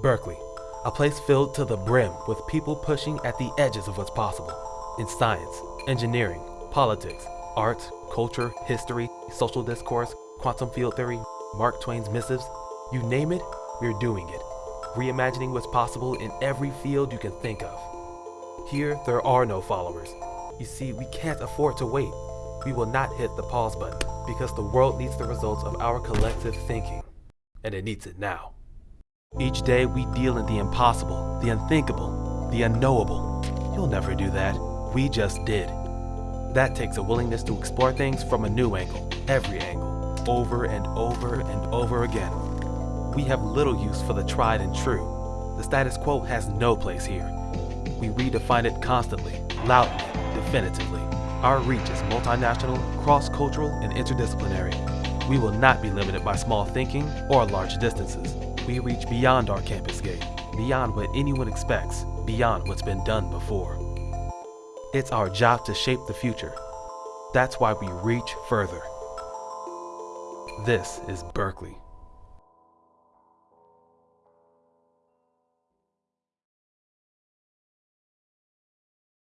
Berkeley, a place filled to the brim with people pushing at the edges of what's possible in science, engineering, politics, art, culture, history, social discourse, quantum field theory, Mark Twain's missives. You name it, we're doing it. Reimagining what's possible in every field you can think of. Here, there are no followers. You see, we can't afford to wait. We will not hit the pause button because the world needs the results of our collective thinking, and it needs it now. Each day we deal in the impossible, the unthinkable, the unknowable. You'll never do that. We just did. That takes a willingness to explore things from a new angle, every angle, over and over and over again. We have little use for the tried and true. The status quo has no place here. We redefine it constantly, loudly, definitively. Our reach is multinational, cross-cultural, and interdisciplinary. We will not be limited by small thinking or large distances. We reach beyond our campus gate, beyond what anyone expects, beyond what's been done before. It's our job to shape the future. That's why we reach further. This is Berkeley.